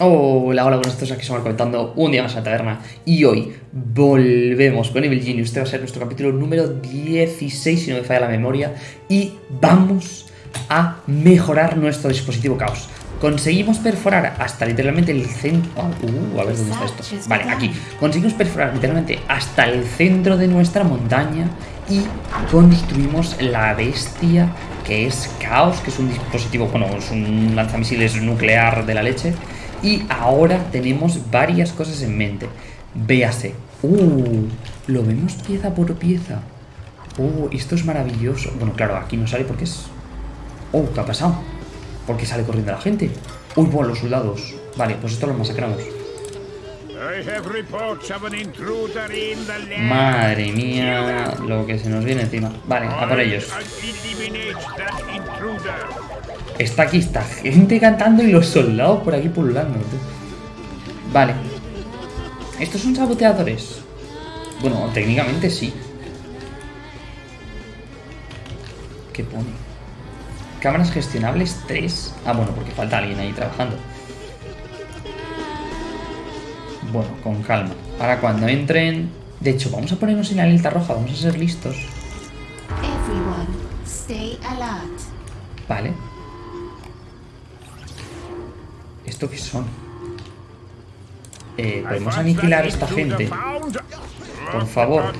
Hola, hola, buenos días, aquí somos comentando un día más a la taberna y hoy volvemos con Evil Genius, este va a ser nuestro capítulo número 16 si no me falla la memoria y vamos a mejorar nuestro dispositivo caos. Conseguimos perforar hasta literalmente el centro... Uh, a ver dónde está esto. Vale, aquí. Conseguimos perforar literalmente hasta el centro de nuestra montaña y construimos la bestia que es Caos, que es un dispositivo, bueno, es un lanzamisiles nuclear de la leche y ahora tenemos varias cosas en mente. Véase. Uh, lo vemos pieza por pieza. Oh, esto es maravilloso. Bueno, claro, aquí no sale porque es... Oh, ¿qué ha pasado? ¿Por qué sale corriendo la gente? Uy, bueno, los soldados. Vale, pues esto lo masacramos. Madre mía, lo que se nos viene encima. Vale, a por ellos. Está aquí, está gente cantando y los soldados por aquí pululando. Vale. ¿Estos son saboteadores? Bueno, técnicamente sí. ¿Qué pone? Cámaras gestionables 3. Ah, bueno, porque falta alguien ahí trabajando. Bueno, con calma. Ahora cuando entren... De hecho, vamos a ponernos en la alerta roja, vamos a ser listos. Vale. ¿Esto qué son? Eh, ¿Podemos aniquilar a esta gente? Por favor.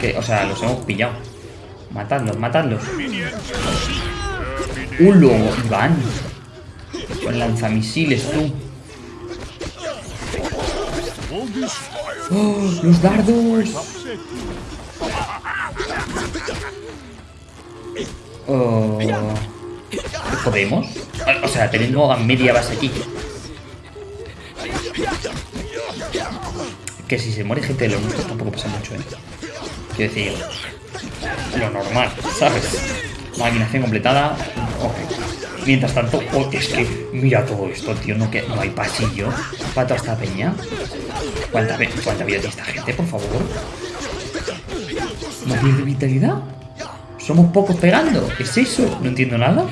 Que, o sea, los hemos pillado. Matadlos, matadlos. ¡Ulo! Iván. Con lanzamisiles, tú. ¡Oh! ¡Los dardos! Oh. ¿Podemos? O sea, tenemos a media base aquí. Que si se muere gente de los nuestros tampoco pasa mucho, ¿eh? Quiero decir, lo normal, ¿sabes? Maquinación completada. Ok. Mientras tanto, oh, es que mira todo esto, tío. No, que, no hay pasillo para toda esta peña. ¿Cuánta, cuánta vida tiene esta gente, por favor? ¿No pierde vitalidad? ¿Somos pocos pegando? ¿Es eso? No entiendo nada.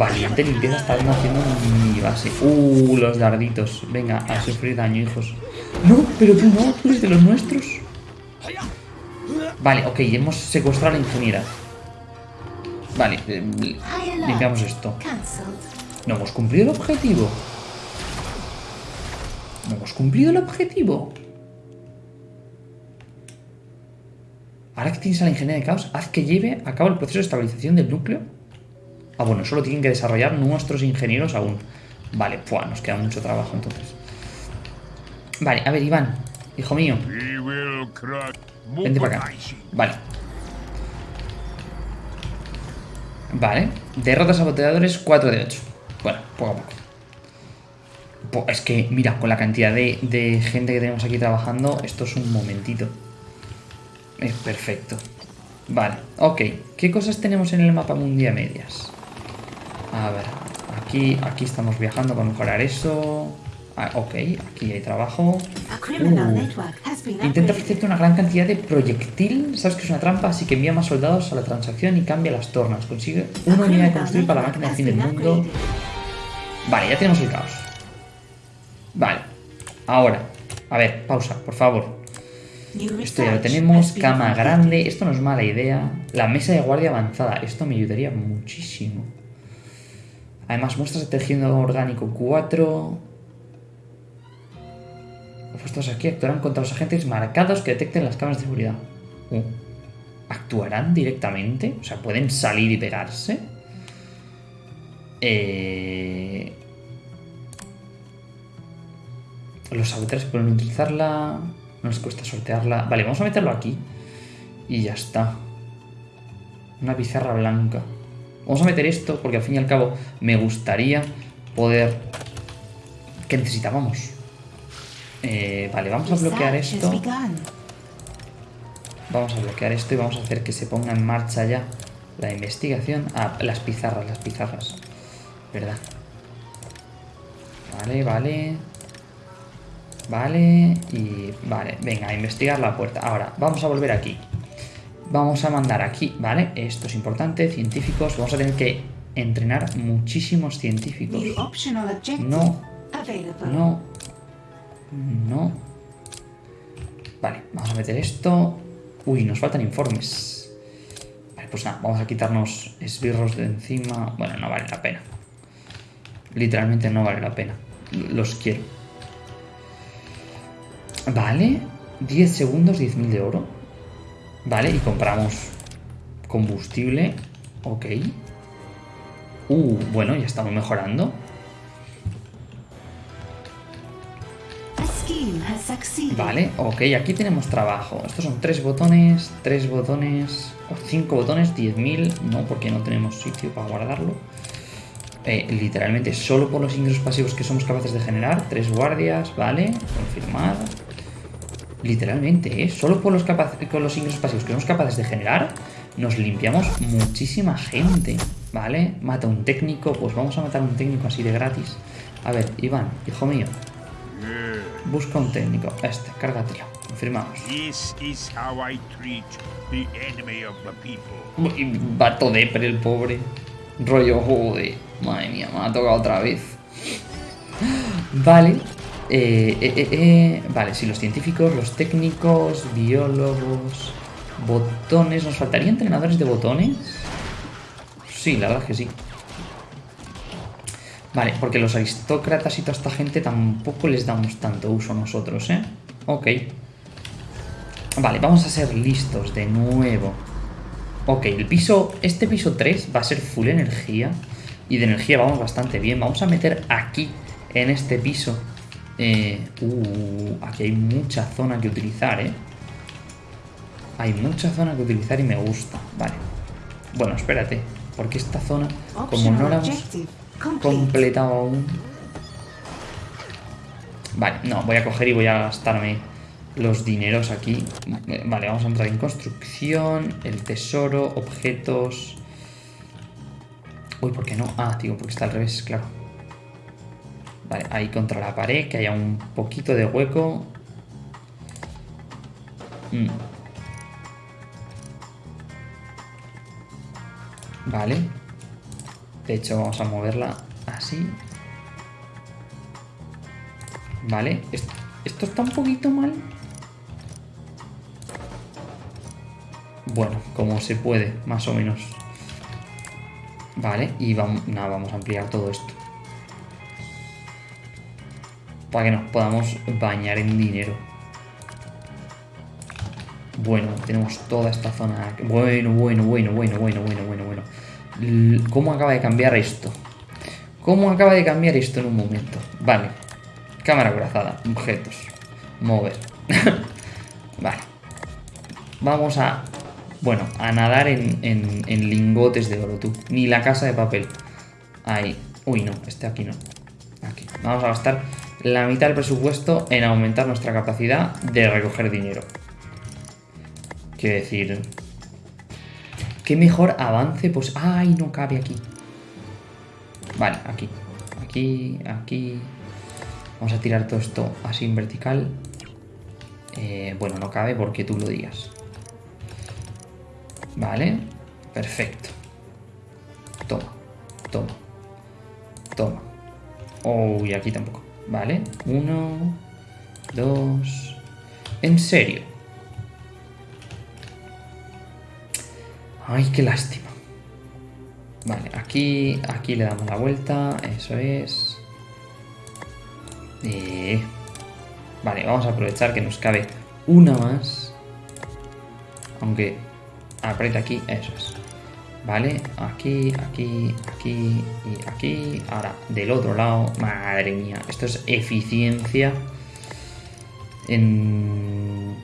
Valiente limpieza está haciendo mi base. Uh, los darditos. Venga, a sufrir daño, hijos. No, pero tú no, tú eres de los nuestros. Vale, ok, hemos secuestrado a la ingeniera. Vale, eh, limpiamos esto. No hemos cumplido el objetivo. No hemos cumplido el objetivo. Ahora que tienes a la ingeniera de caos, haz que lleve a cabo el proceso de estabilización del núcleo Ah, bueno, solo tienen que desarrollar nuestros ingenieros aún. Vale, pues nos queda mucho trabajo entonces. Vale, a ver, Iván, hijo mío. Vente para acá. Vale. Vale. Derrotas saboteadores 4 de 8. Bueno, poco a poco. Es que, mira, con la cantidad de, de gente que tenemos aquí trabajando, esto es un momentito. Es perfecto. Vale, ok. ¿Qué cosas tenemos en el mapa mundial medias? A ver, aquí, aquí estamos viajando para mejorar eso. Ah, ok, aquí hay trabajo. Uh. Intenta ofrecerte una gran cantidad de proyectil. Sabes que es una trampa, así que envía más soldados a la transacción y cambia las tornas. Consigue una unidad de construir para la máquina del fin del mundo. Vale, ya tenemos el caos. Vale, ahora. A ver, pausa, por favor. Esto ya lo tenemos. Cama grande. Esto no es mala idea. La mesa de guardia avanzada. Esto me ayudaría muchísimo. Además, muestras de tejido orgánico 4. Puestos aquí actuarán contra los agentes marcados que detecten las cámaras de seguridad. Uh. ¿Actuarán directamente? O sea, ¿pueden salir y pegarse? Eh... Los saboteadores pueden utilizarla. No les cuesta sortearla. Vale, vamos a meterlo aquí. Y ya está. Una pizarra blanca. Vamos a meter esto porque al fin y al cabo me gustaría poder... ¿Qué necesitábamos? Eh, vale, vamos a bloquear esto. Vamos a bloquear esto y vamos a hacer que se ponga en marcha ya la investigación. Ah, las pizarras, las pizarras. ¿Verdad? Vale, vale. Vale, y vale, venga, a investigar la puerta. Ahora, vamos a volver aquí. Vamos a mandar aquí, ¿vale? Esto es importante, científicos. Vamos a tener que entrenar muchísimos científicos. No, no, no. Vale, vamos a meter esto. Uy, nos faltan informes. Vale, pues nada, vamos a quitarnos esbirros de encima. Bueno, no vale la pena. Literalmente no vale la pena. Los quiero. Vale, 10 segundos, 10.000 de oro. Vale, y compramos combustible. Ok. Uh, bueno, ya estamos mejorando. Vale, ok, aquí tenemos trabajo. Estos son tres botones, tres botones, o cinco botones, 10.000. No, porque no tenemos sitio para guardarlo. Eh, literalmente, solo por los ingresos pasivos que somos capaces de generar. Tres guardias, vale, confirmar. Literalmente, ¿eh? Solo por los, con los ingresos pasivos que somos capaces de generar, nos limpiamos muchísima gente. ¿Vale? Mata un técnico, pues vamos a matar un técnico así de gratis. A ver, Iván, hijo mío, busca un técnico. Este, cárgatelo. Confirmamos. Vato depre el pobre. Rollo, joder. Madre mía, me ha tocado otra vez. Vale. Eh, eh, eh, eh, Vale, sí, los científicos, los técnicos, biólogos, botones. ¿Nos faltarían entrenadores de botones? Sí, la verdad es que sí. Vale, porque los aristócratas y toda esta gente tampoco les damos tanto uso nosotros, ¿eh? Ok. Vale, vamos a ser listos de nuevo. Ok, el piso, este piso 3 va a ser full energía. Y de energía vamos bastante bien. Vamos a meter aquí, en este piso. Eh, uh, aquí hay mucha zona que utilizar, ¿eh? Hay mucha zona que utilizar y me gusta. Vale. Bueno, espérate. Porque esta zona, como no la hemos completado aún... Vale, no, voy a coger y voy a gastarme los dineros aquí. Vale, vamos a entrar en construcción, el tesoro, objetos... Uy, ¿por qué no? Ah, digo, porque está al revés, claro. Vale, ahí contra la pared, que haya un poquito de hueco. Mm. Vale. De hecho, vamos a moverla así. Vale, esto, esto está un poquito mal. Bueno, como se puede, más o menos. Vale, y vamos, nada, vamos a ampliar todo esto. Para que nos podamos bañar en dinero. Bueno, tenemos toda esta zona. Bueno, bueno, bueno, bueno, bueno, bueno, bueno, bueno. ¿Cómo acaba de cambiar esto? ¿Cómo acaba de cambiar esto en un momento? Vale. Cámara corazada. Objetos. Mover. vale. Vamos a... Bueno, a nadar en, en- en lingotes de oro, tú. Ni la casa de papel. Ahí. Uy, no. Este aquí no. Aquí. Vamos a gastar la mitad del presupuesto en aumentar nuestra capacidad de recoger dinero. Quiero decir... ¿Qué mejor avance? Pues... ¡Ay, no cabe aquí! Vale, aquí. Aquí, aquí... Vamos a tirar todo esto así en vertical. Eh, bueno, no cabe porque tú lo digas. Vale, perfecto. Toma, toma, toma. Oh, y aquí tampoco. Vale, uno, dos... En serio. Ay, qué lástima. Vale, aquí, aquí le damos la vuelta, eso es. Eh, Vale, vamos a aprovechar que nos cabe una más. Aunque aprieta aquí, eso es. Vale, aquí, aquí, aquí y aquí. Ahora, del otro lado. Madre mía, esto es eficiencia. En...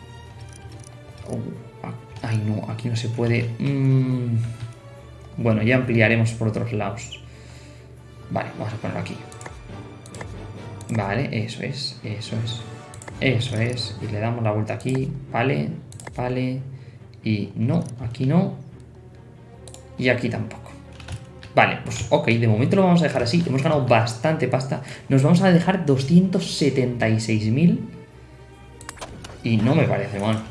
Oh, a- ay, no, aquí no se puede. Mm, Bueno, ya ampliaremos por otros lados. Vale, vamos a ponerlo aquí. Vale, eso es, eso es. Eso es. Y le damos la vuelta aquí. Vale, vale. Y no, aquí no. Y aquí tampoco. Vale, pues ok, de momento lo vamos a dejar así. Hemos ganado bastante pasta. Nos vamos a dejar 276.000. Y no me parece mal.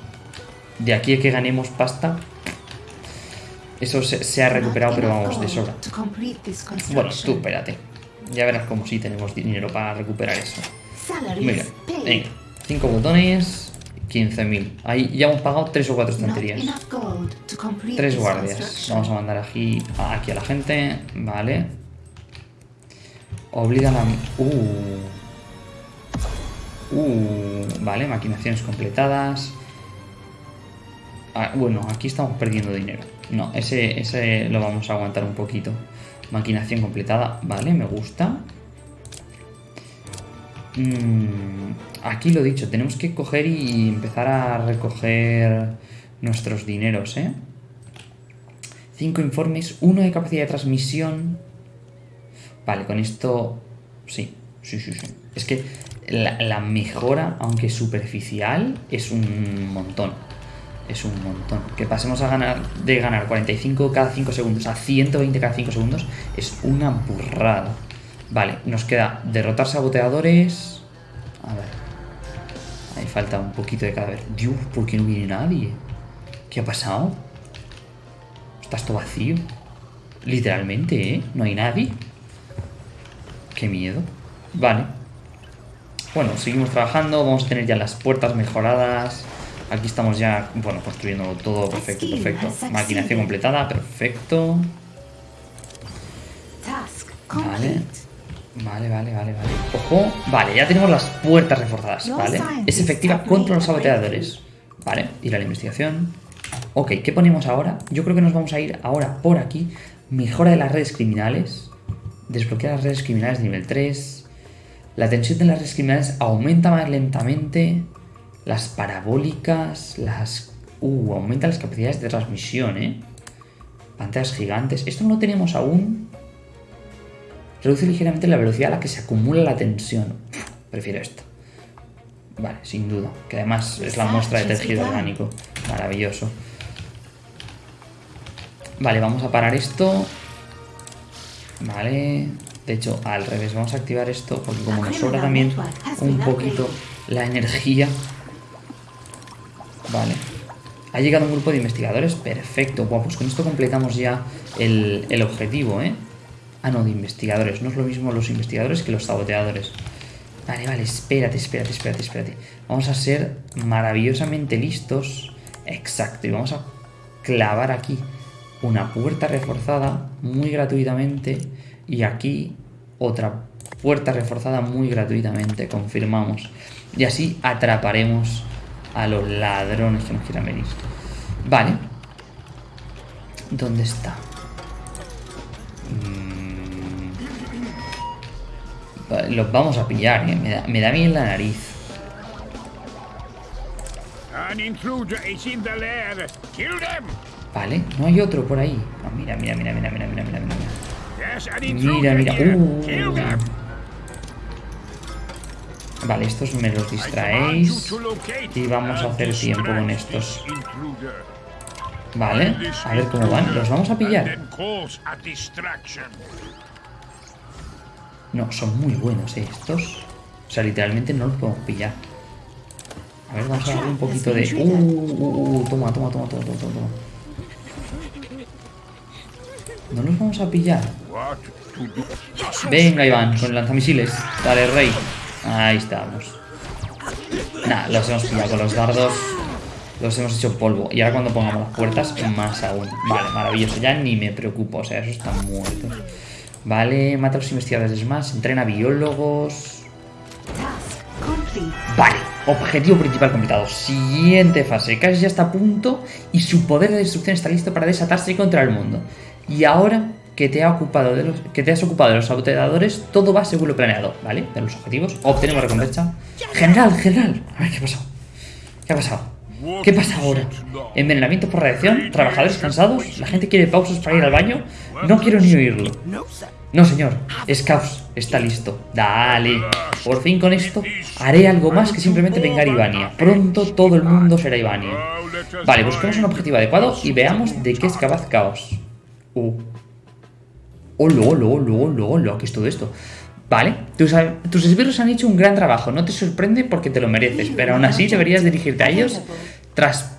De aquí a que ganemos pasta. Eso se, ha recuperado, pero vamos, de sobra. Bueno, tú espérate. Ya verás como si tenemos dinero para recuperar eso. Mira, venga. 5 botones, 15.000. Ahí ya hemos pagado 3 o 4 Not estanterías. enough gold to complete 3 this guardias. Vamos a mandar aquí, aquí a la gente. Vale. Obliga a. Uh. Uh. Vale, maquinaciones completadas. Ah, bueno, aquí estamos perdiendo dinero. No, ese, ese lo vamos a aguantar un poquito. Maquinación completada. Vale, me gusta. Mm, aquí lo dicho, tenemos que coger y empezar a recoger nuestros dineros, ¿eh? Cinco informes, uno de capacidad de transmisión. Vale, con esto... Sí, sí, sí, sí. Es que la, la mejora, aunque superficial, es un montón. Es un montón. Que pasemos a ganar de ganar 45 cada 5 segundos a 120 cada 5 segundos es una burrada. Vale, nos queda derrotar saboteadores. A ver. Ahí falta un poquito de cadáver. Dios, ¿por qué no viene nadie? ¿Qué ha pasado? Está esto vacío. Literalmente, ¿eh? No hay nadie. Qué miedo. Vale. Bueno, seguimos trabajando. Vamos a tener ya las puertas mejoradas. Aquí estamos ya, bueno, construyendo todo perfecto, perfecto. Maquinación completada, perfecto. Vale. Vale, vale, vale, vale. Ojo, vale, ya tenemos las puertas reforzadas, ¿vale? Es efectiva contra los saboteadores. Vale, ir a la investigación. Ok, ¿qué ponemos ahora? Yo creo que nos vamos a ir ahora por aquí. Mejora de las redes criminales. Desbloquear las redes criminales de nivel 3. La tensión de las redes criminales aumenta más lentamente. Las parabólicas, las... Uh, aumenta las capacidades de transmisión, ¿eh? Pantallas gigantes. Esto no lo tenemos aún. Reduce ligeramente la velocidad a la que se acumula la tensión. Prefiero esto. Vale, sin duda. Que además es la muestra de tejido orgánico. Maravilloso. Vale, vamos a parar esto. Vale. De hecho, al revés, vamos a activar esto porque como nos sobra también un poquito la energía. Vale. Ha llegado un grupo de investigadores. Perfecto. Buah, pues con esto completamos ya el, el objetivo, ¿eh? Ah, no, de investigadores. No es lo mismo los investigadores que los saboteadores. Vale, vale, espérate, espérate, espérate, espérate. Vamos a ser maravillosamente listos. Exacto, y vamos a clavar aquí una puerta reforzada muy gratuitamente. Y aquí otra puerta reforzada muy gratuitamente, confirmamos. Y así atraparemos a los ladrones que nos quieran venir. Vale. ¿Dónde está? Los vamos a pillar, ¿eh? me, da, me da bien la nariz. Vale, no hay otro por ahí. Ah, mira, mira, mira, mira, mira, mira, mira, mira. Mira, mira. Uh. Vale, estos me los distraéis. Y vamos a hacer tiempo con estos. Vale, a ver cómo van. ¿Los vamos a pillar? No, son muy buenos, ¿eh? Estos. O sea, literalmente no los podemos pillar. A ver, vamos a darle un poquito de... Uh, uh, uh, toma, toma, toma, toma, toma, toma. No los vamos a pillar. Venga, Iván, con lanzamisiles. Dale, rey. Ahí estamos. Nah, los hemos pillado con los dardos. Los hemos hecho polvo. Y ahora cuando pongamos las puertas, más aún. Vale, maravilloso. Ya ni me preocupo. O sea, esos están muertos. Vale, mata a los investigadores más. Entrena biólogos. Vale, objetivo principal completado. Siguiente fase. Casi ya está a punto y su poder de destrucción está listo para desatarse contra el mundo. Y ahora que te has ocupado de los saboteadores, todo va según lo planeado, ¿vale? De los objetivos. Obtenemos recompensa. General, general. A ver, ¿qué ha pasado? ¿Qué ha pasado? ¿Qué pasa ahora? Envenenamiento por radiación, trabajadores cansados, la gente quiere pausas para ir al baño. No quiero ni oírlo. No, señor. Scaus está listo. Dale. Por fin con esto haré algo más que simplemente vengar Ivania. Pronto todo el mundo será Ivania. Vale, busquemos un objetivo adecuado y veamos de qué es capaz Caos. Uh. Olo, olo, olo, olo, olo. ¿Qué es todo esto? Vale, tus, tus esbirros han hecho un gran trabajo. No te sorprende porque te lo mereces, pero aún así deberías dirigirte a ellos tras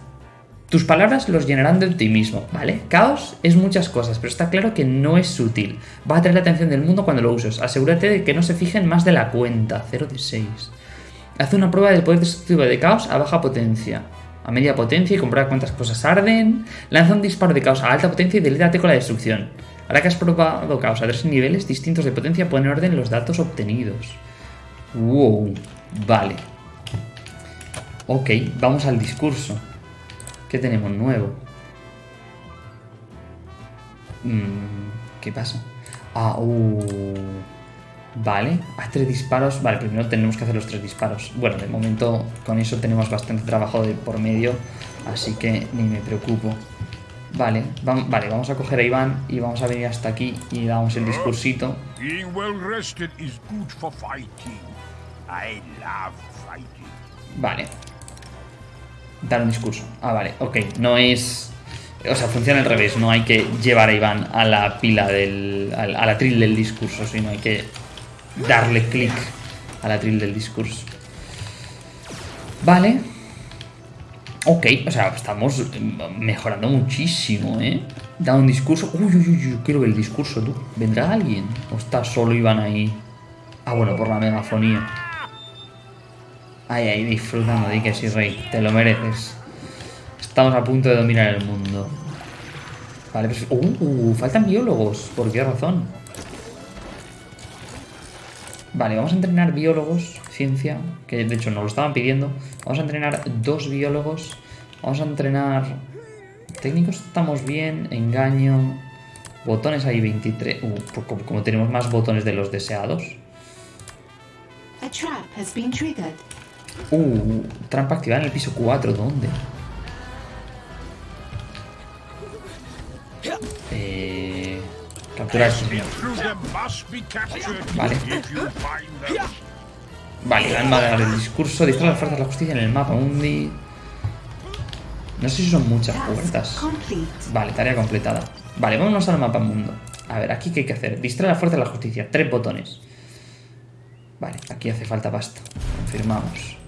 tus palabras los llenarán de optimismo, ¿vale? Caos es muchas cosas, pero está claro que no es sutil. Va a atraer la atención del mundo cuando lo uses. Asegúrate de que no se fijen más de la cuenta. 0 de 6. Haz una prueba del poder destructivo de caos a baja potencia. A media potencia y comprueba cuántas cosas arden. Lanza un disparo de caos a alta potencia y delítate con la destrucción. Ahora que has probado caos a tres niveles distintos de potencia, pone en orden los datos obtenidos. Wow, vale. Ok, vamos al discurso. ¿Qué tenemos nuevo? Mm, ¿Qué pasa? Ah, uh, Vale, haz tres disparos. Vale, primero tenemos que hacer los tres disparos. Bueno, de momento con eso tenemos bastante trabajo de por medio, así que ni me preocupo. Vale, vam- vale, vamos a coger a Iván y vamos a venir hasta aquí y damos el discursito. Being Dar un discurso. Ah, vale, ok. No es... O sea, funciona al revés. No hay que llevar a Iván a la pila del... al- a la tril del discurso, sino hay que darle clic a la tril del discurso. Vale. Ok, o sea, estamos mejorando muchísimo, ¿eh? Da un discurso. Uy, uy, uy, yo quiero ver el discurso, tú. ¿Vendrá alguien? ¿O está solo Iván ahí? Ah, bueno, por la megafonía. Ay, ay, disfrutando, di que sí, rey. Te lo mereces. Estamos a punto de dominar el mundo. Vale, pues... Uh, uh, faltan biólogos. ¿Por qué razón? Vale, vamos a entrenar biólogos, ciencia, que de hecho nos lo estaban pidiendo. Vamos a entrenar dos biólogos. Vamos a entrenar... Técnicos estamos bien, engaño... Botones hay 23. Uh, como, como tenemos más botones de los deseados. A trap has been triggered. Uh, trampa activada en el piso 4, ¿dónde? Eh, capturar. Vale. Vale, van a dar el discurso. Distrae las fuerzas de la justicia en el mapa mundi. No sé si son muchas puertas. Vale, tarea completada. Vale, vámonos al mapa mundo. A ver, aquí qué hay que hacer. Distrae la fuerza de la justicia. Tres botones. Vale, aquí hace falta pasta. Confirmamos.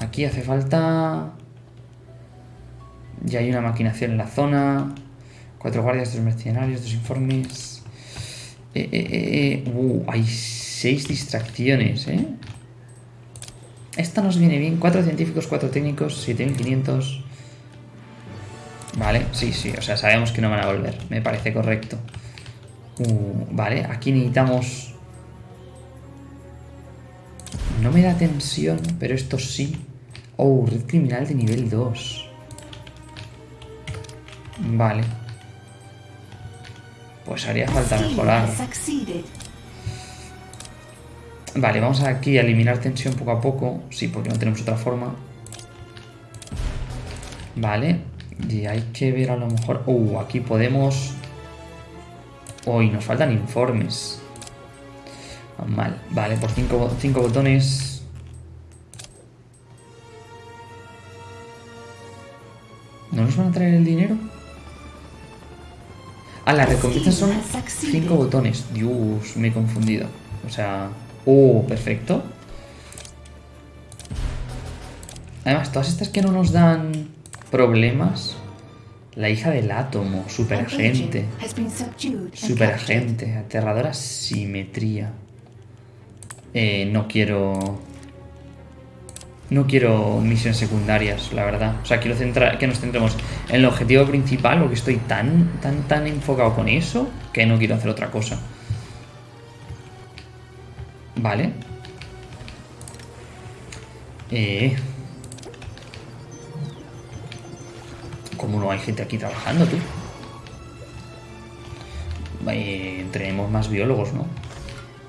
Aquí hace falta... Ya hay una maquinación en la zona. Cuatro guardias, dos mercenarios, dos informes. Eh, eh, eh, eh. Uh, hay seis distracciones, ¿eh? Esta nos viene bien. Cuatro científicos, cuatro técnicos, 7500. Vale, sí, sí. O sea, sabemos que no van a volver. Me parece correcto. Uh, vale, aquí necesitamos... No me da tensión, pero esto sí. Oh, red criminal de nivel 2. Vale. Pues haría falta mejorar. Vale, vamos aquí a eliminar tensión poco a poco. Sí, porque no tenemos otra forma. Vale. Y hay que ver a lo mejor... Uh, aquí podemos... Uy, nos faltan informes. Ah, Mal. Vale, por cinco, cinco botones... ¿No nos van a traer el dinero? Ah, las recompensas son cinco botones. Dios, me he confundido. O sea... Oh, perfecto. Además, todas estas que no nos dan problemas. La hija del átomo, superagente. Superagente, aterradora simetría. Eh, no quiero... No quiero misiones secundarias, la verdad. O sea, quiero centrar, que nos centremos en el objetivo principal, porque estoy tan, tan, tan enfocado con eso que no quiero hacer otra cosa. Vale. Eh... ¿Cómo no hay gente aquí trabajando, tú? Eh, entrenemos más biólogos, ¿no?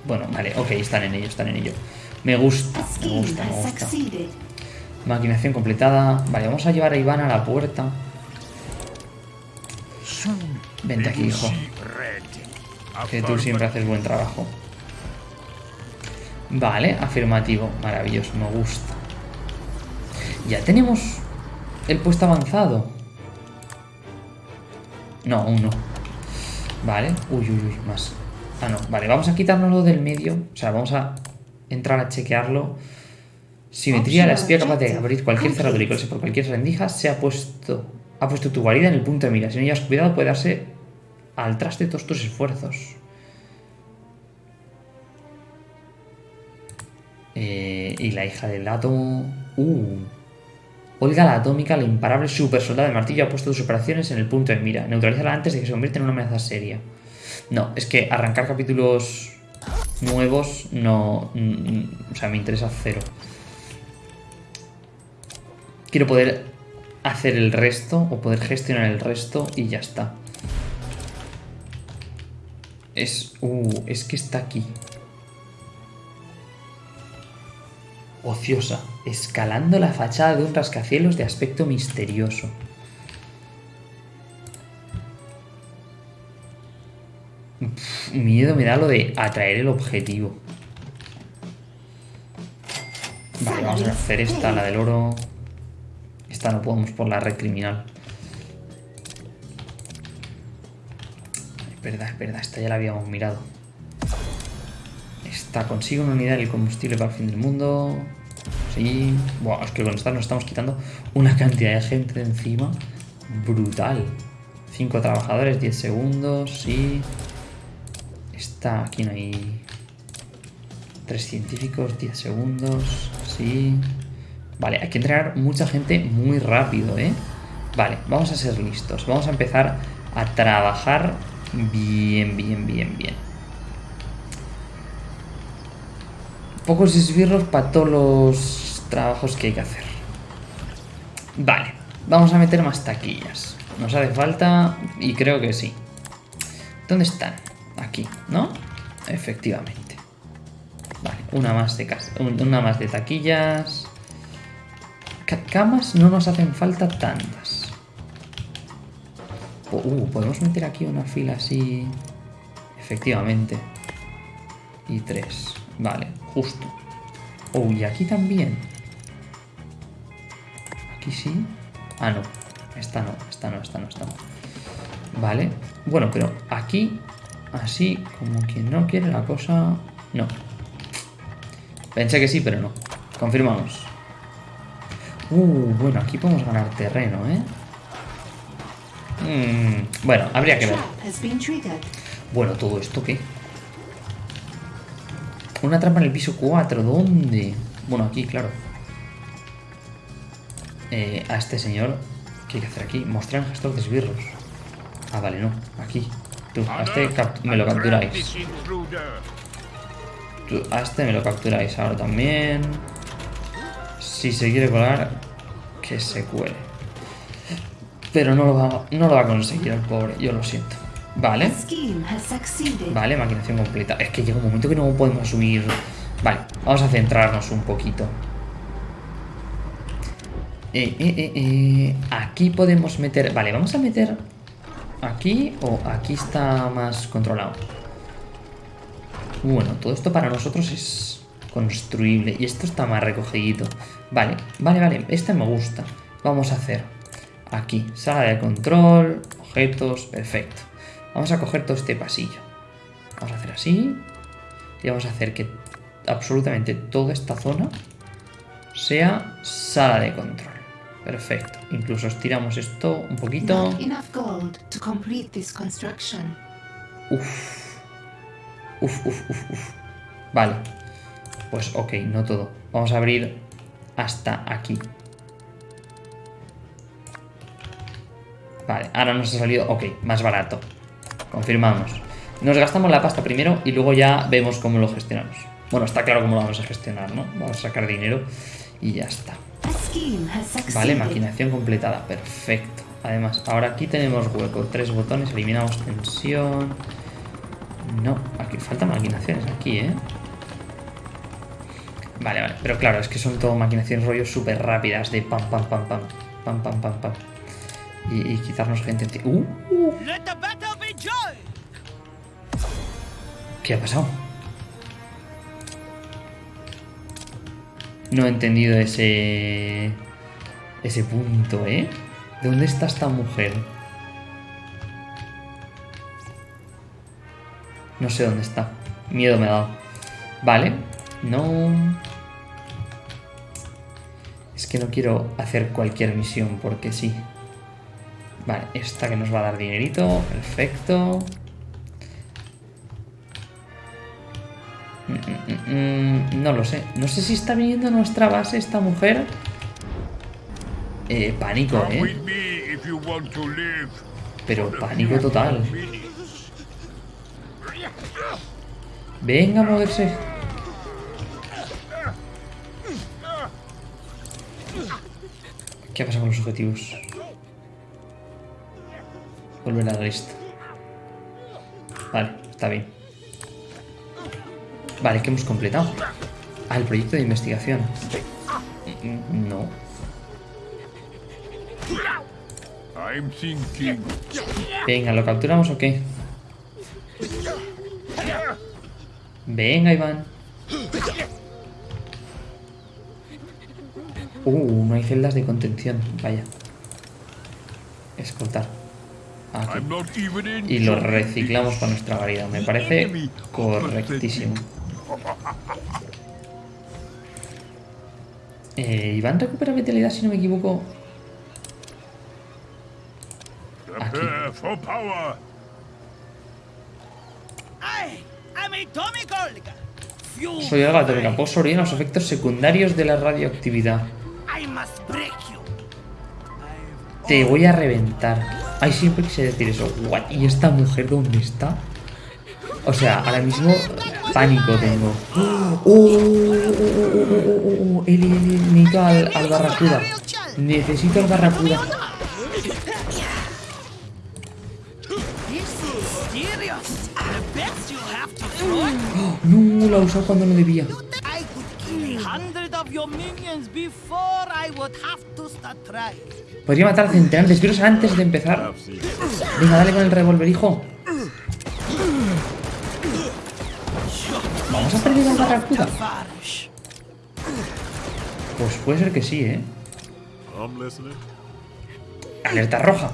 Bueno, vale, ok, están en ello, están en ello. Me gusta, me gusta, me. Maquinación completada. Vale, vamos a llevar a Iván a la puerta. Vente aquí, hijo. Que tú siempre haces buen trabajo. Vale, afirmativo. Maravilloso, me gusta. Ya tenemos el puesto avanzado. No, aún no. Vale. Uy, uy, uy, más. Ah, no. Vale, vamos a quitárnoslo del medio. O sea, vamos a entrar a chequearlo. Simetría, la espía capaz de abrir cualquier cerradura y por cualquier rendija se ha puesto Ha puesto tu guarida en el punto de mira. Si no llevas cuidado, puede darse al traste todos tus esfuerzos. Eh, y la hija del átomo. Uh. Olga la atómica, la imparable super soldado de martillo, ha puesto sus operaciones en el punto de mira. Neutralízala antes de que se convierta en una amenaza seria. No, es que arrancar capítulos nuevos no. O sea, me interesa cero. Quiero poder hacer el resto o poder gestionar el resto y ya está. Es. Uh, es que está aquí. Ociosa, escalando la fachada de un rascacielos de aspecto misterioso. Pff, miedo me da lo de atraer el objetivo. Vale, vamos a hacer esta, la del oro. Esta no podemos por la red criminal. Es verdad, es verdad, esta ya la habíamos mirado. Esta consigue una unidad del combustible para el fin del mundo. Sí. Buah, es que con esta nos estamos quitando una cantidad de gente de encima. Brutal. 5 trabajadores, 10 segundos, sí. Esta, aquí no hay... 3 científicos, 10 segundos, sí. Vale, hay que entrenar mucha gente muy rápido, ¿eh? Vale, vamos a ser listos. Vamos a empezar a trabajar bien, bien, bien, bien. Pocos esbirros para todos los trabajos que hay que hacer. Vale, vamos a meter más taquillas. Nos hace falta y creo que sí. ¿Dónde están? Aquí, ¿no? Efectivamente. Vale, una más de, cas- un- una más de taquillas. Ca- Camas no nos hacen falta tantas. Uh, podemos meter aquí una fila así. Efectivamente. Y tres. Vale, justo. Oh, y aquí también. Aquí sí. Ah, no. Esta no, esta no, esta no, esta no. Vale. Bueno, pero aquí, así, como quien no quiere la cosa... No. Pensé que sí, pero no. Confirmamos. Uh, bueno, aquí podemos ganar terreno, ¿eh? Mm, bueno, habría que ver. Bueno, ¿todo esto qué? Una trampa en el piso 4, ¿dónde? Bueno, aquí, claro. Eh, a este señor, ¿qué hay que hacer aquí? Mostrar el gestor de esbirros. Ah, vale, no, aquí. Tú, a este me lo capturáis. Tú, a este me lo capturáis ahora también. Si se quiere colar, que se cuele. Pero no lo va, no lo va a conseguir el pobre, yo lo siento. Vale. Vale, maquinación completa. Es que llega un momento que no podemos subir. Vale, vamos a centrarnos un poquito. Eh, eh, eh, eh, Aquí podemos meter... Vale, vamos a meter... Aquí o aquí está más controlado. Bueno, todo esto para nosotros es construible. Y esto está más recogidito. Vale, vale, vale. Este me gusta. Vamos a hacer aquí, sala de control, objetos, perfecto. Vamos a coger todo este pasillo. Vamos a hacer así. Y vamos a hacer que absolutamente toda esta zona sea sala de control. Perfecto. Incluso estiramos esto un poquito. Uf. Uf, uf, uf, uf. Vale. Pues ok, no todo. Vamos a abrir hasta aquí. Vale, ahora nos ha salido, ok, más barato. Confirmamos. Nos gastamos la pasta primero y luego ya vemos cómo lo gestionamos. Bueno, está claro cómo lo vamos a gestionar, ¿no? Vamos a sacar dinero y ya está. Vale, maquinación completada, perfecto. Además, ahora aquí tenemos hueco, tres botones, eliminamos tensión. No, aquí faltan maquinaciones aquí, ¿eh? Vale, vale, pero claro, es que son todo maquinaciones rollos súper rápidas de pam, pam, pam, pam, pam, pam, pam, pam. Y, y quitarnos gente. ¡Uh! ¿Qué ha pasado? No he entendido ese... Ese punto, ¿eh? ¿De dónde está esta mujer? No sé dónde está. Miedo me ha dado. Vale. No... Es que no quiero hacer cualquier misión porque sí. Vale, esta que nos va a dar dinerito. Perfecto. No lo sé. No sé si está viniendo a nuestra base esta mujer. Eh, pánico, ¿eh? Pero pánico total. Venga a moverse. ¿Qué pasa con los objetivos? Volver a la lista. Vale, está bien. Vale, ¿qué hemos completado? Ah, el proyecto de investigación. No. Venga, ¿lo capturamos o qué? Venga, Iván. Uh, no hay celdas de contención. Vaya. Escoltar. Aquí. In. Y lo reciclamos para nuestra variedad. Me parece correctísimo. Eh, Iván recupera vitalidad, si no me equivoco. Prepare for power. I am a Tommy Golga. Fuel Soy el gato que sobre los efectos secundarios de la radioactividad. Te voy a reventar. Ay, siempre quise decir eso. What? ¿Y esta mujer dónde está? O sea, ahora mismo pánico tengo. ¡Oh! ¡Oh! ¡Oh! ¡Oh! ¡Oh! ¡Oh! Necesito al, al barracuda. Necesito al barracuda. ¡Oh! No, la usó cuando no debía. Podría matar a centenares esbirros antes de empezar. Venga, dale con el revólver, hijo. Vamos a perder al barracuda. Pues puede ser que sí, ¿eh? Alerta roja.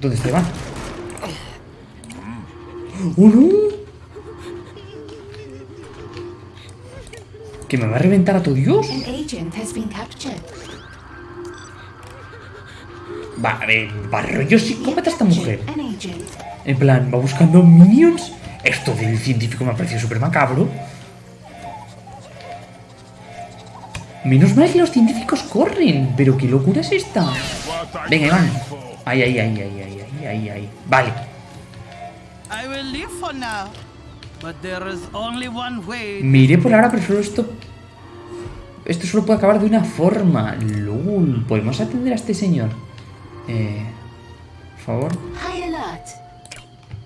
¿Dónde está Iván? ¡Oh, no! ¿Que me va a reventar a tu dios? Va, a ver, barro yo sí, cómete a esta mujer. En plan, va buscando minions. Esto del científico me ha parecido súper macabro. Menos mal que los científicos corren. Pero qué locura es esta. Venga, Iván. Ahí, ahí, ahí, ahí, ahí, ahí, ahí, ahí. Vale. I will leave for now. But there is only one way. Me iré por ahora, pero solo esto... Esto solo puede acabar de una forma. LOL. ¿Podemos atender a este señor? Eh... Por favor. High alert.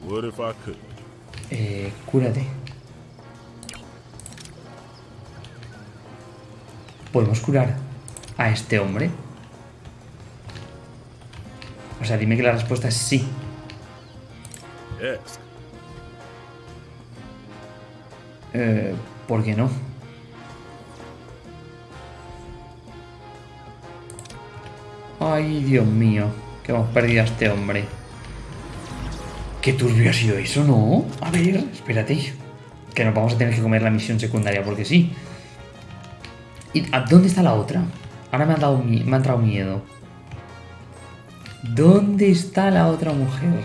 What if I could? Eh... Cúrate. ¿Podemos curar a este hombre? O sea, dime que la respuesta es sí. Eh, ¿Por qué no? Ay, Dios mío, que hemos perdido a este hombre. Qué turbio ha sido eso, ¿no? A ver, espérate. Que nos vamos a tener que comer la misión secundaria porque sí. ¿Y a dónde está la otra? Ahora me ha, dado, me ha entrado miedo. ¿Dónde está la otra mujer?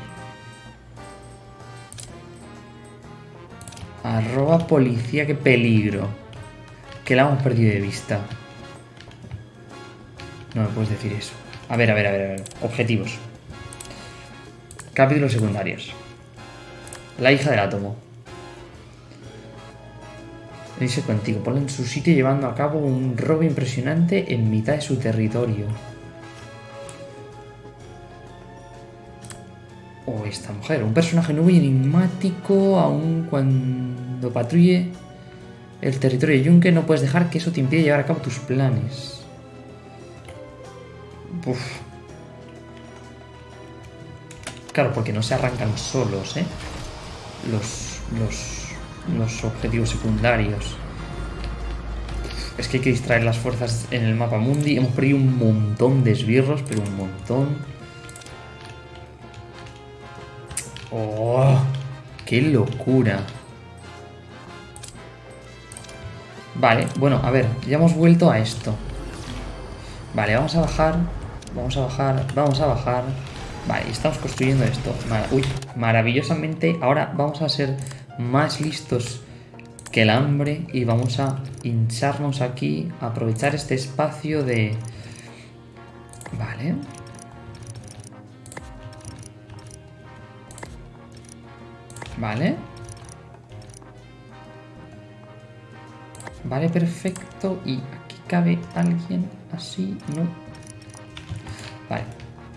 Arroba policía, qué peligro. Que la hemos perdido de vista. No me puedes decir eso. A ver, a ver, a ver, a ver. Objetivos. Capítulos secundarios. La hija del átomo. Dice contigo, ponla en su sitio llevando a cabo un robo impresionante en mitad de su territorio. O esta mujer, un personaje nuevo y enigmático, aun cuando patrulle el territorio de Yunque, no puedes dejar que eso te impida llevar a cabo tus planes. Claro, porque no se arrancan solos, ¿eh? Los, los, los objetivos secundarios. Es que hay que distraer las fuerzas en el mapa mundi. Hemos perdido un montón de esbirros, pero un montón. ¡Oh! ¡Qué locura! Vale, bueno, a ver, ya hemos vuelto a esto. Vale, vamos a bajar. Vamos a bajar. Vamos a bajar. Vale, estamos construyendo esto. Uy, maravillosamente. Ahora vamos a ser más listos que el hambre y vamos a hincharnos aquí. Aprovechar este espacio de... Vale. Vale. Vale, perfecto. Y aquí cabe alguien así, ¿no? Vale.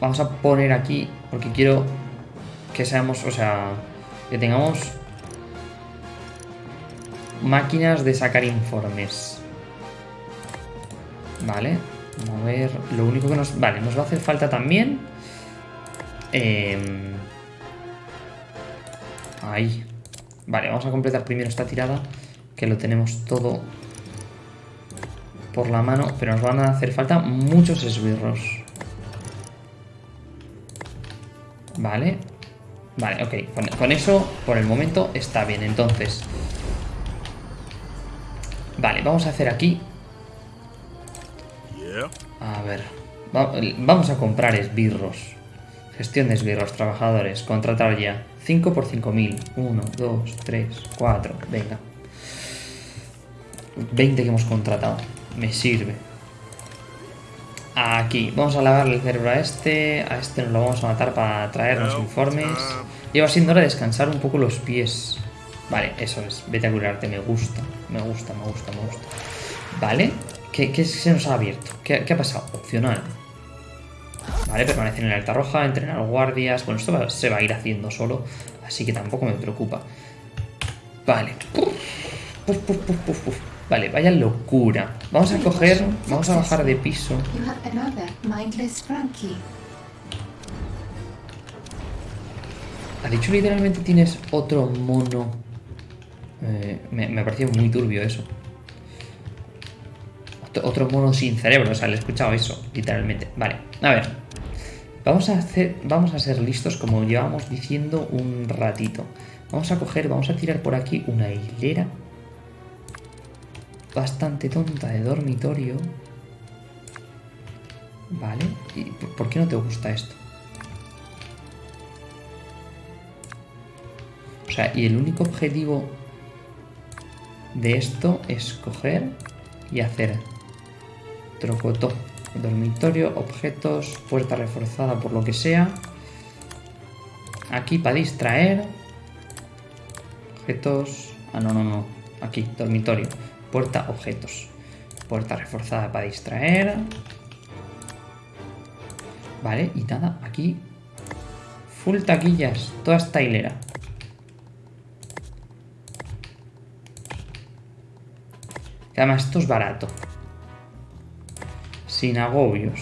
Vamos a poner aquí, porque quiero que seamos, o sea, que tengamos máquinas de sacar informes. Vale. A ver, lo único que nos... Vale, nos va a hacer falta también... em, Ahí. Vale, vamos a completar primero esta tirada, que lo tenemos todo por la mano, pero nos van a hacer falta muchos esbirros. Vale. Vale, ok. Con, con eso, por el momento, está bien. Entonces... Vale, vamos a hacer aquí... A ver. va- vamos a comprar esbirros. Gestión de esbirros, trabajadores. Contratar ya. 5 por 5000. 1, 2, 3, 4. Venga. 20 que hemos contratado. Me sirve. Aquí. Vamos a lavarle el cerebro a este. A este nos lo vamos a matar para traernos informes. Lleva siendo hora de descansar un poco los pies. Vale, eso es. Vete a curarte. Me gusta. Me gusta, me gusta, me gusta. Vale. ¿Qué, qué se nos ha abierto? ¿Qué, qué ha pasado? Opcional. Vale, permanecer en la alta roja, entrenar guardias. Bueno, esto va- se va a ir haciendo solo, así que tampoco me preocupa. Vale. Puf, puf, puf, puf, puf, puf. Vale, vaya locura. Vamos a coger, vamos a bajar de piso. ¿Ha dicho literalmente tienes otro mono? Eh, me, me ha parecido muy turbio eso. Otro, otro mono sin cerebro, o sea, le he escuchado eso, literalmente. Vale, a ver. Vamos a, hacer, vamos a ser listos como llevamos diciendo un ratito. Vamos a coger, vamos a tirar por aquí una hilera bastante tonta de dormitorio. Vale, ¿y por- qué no te gusta esto? O sea, y el único objetivo de esto es coger y hacer trocotó. Dormitorio, objetos, puerta reforzada por lo que sea. Aquí para distraer. Objetos. Ah, no, no, no. Aquí, dormitorio. Puerta, objetos. Puerta reforzada para distraer. Vale, y nada, aquí. Full taquillas. Toda esta hilera. Que además esto es barato. Sin agobios.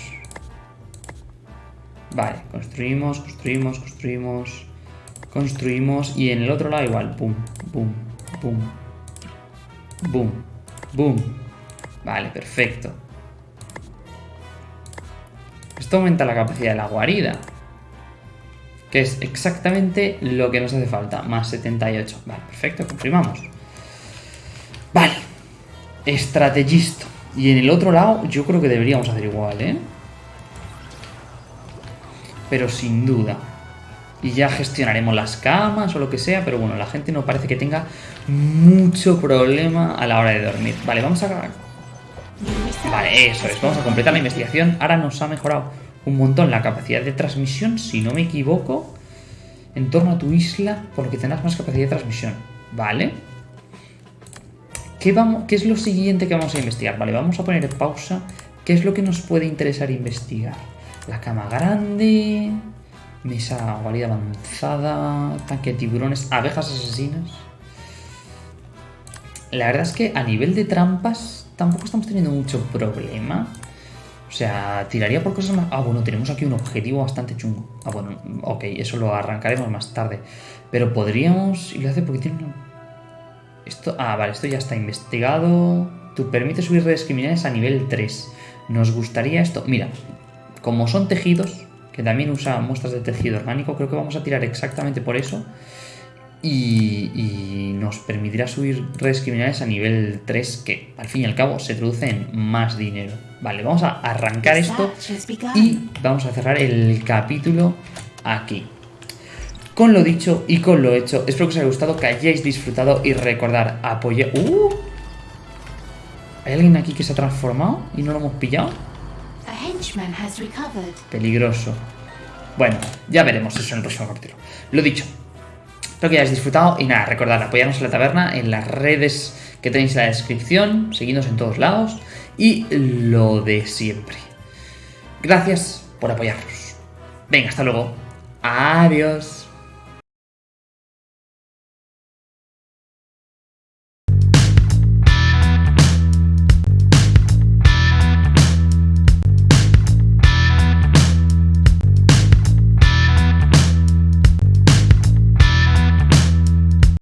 Vale, construimos, construimos, construimos. Construimos. Y en el otro lado igual. Boom, boom, boom. Boom, boom. Vale, perfecto. Esto aumenta la capacidad de la guarida. Que es exactamente lo que nos hace falta. Más 78. Vale, perfecto, confirmamos. Vale. Estrategisto. Y en el otro lado, yo creo que deberíamos hacer igual, ¿eh? Pero sin duda. Y ya gestionaremos las camas o lo que sea, pero bueno, la gente no parece que tenga mucho problema a la hora de dormir. Vale, vamos a... Vale, eso es, vamos a completar la investigación. Ahora nos ha mejorado un montón la capacidad de transmisión, si no me equivoco, en torno a tu isla, por lo que tendrás más capacidad de transmisión. Vale. ¿Qué, vamos, ¿Qué es lo siguiente que vamos a investigar? Vale, vamos a poner pausa. ¿Qué es lo que nos puede interesar investigar? La cama grande, mesa guarida avanzada, tanque de tiburones, abejas asesinas. La verdad es que a nivel de trampas tampoco estamos teniendo mucho problema. O sea, tiraría por cosas más... Ah, bueno, tenemos aquí un objetivo bastante chungo. Ah, bueno, ok, eso lo arrancaremos más tarde. Pero podríamos... Y lo hace porque tiene una... Esto... Ah, vale, esto ya está investigado. Tú permite subir redes criminales a nivel 3. Nos gustaría esto... Mira, como son tejidos, que también usa muestras de tejido orgánico, creo que vamos a tirar exactamente por eso. Y, y nos permitirá subir redes criminales a nivel 3, que al fin y al cabo se traduce en más dinero. Vale, vamos a arrancar esto y vamos a cerrar el capítulo aquí. Con lo dicho y con lo hecho, espero que os haya gustado, que hayáis disfrutado y recordar apoyar... ¡Uh! ¿Hay alguien aquí que se ha transformado y no lo hemos pillado? A henchman has recovered. Peligroso. Bueno, ya veremos eso en el próximo capítulo. Lo dicho, espero que hayáis disfrutado y nada, recordad apoyarnos en la taberna, en las redes que tenéis en la descripción, seguidnos en todos lados y lo de siempre. Gracias por apoyarnos. Venga, hasta luego. Adiós.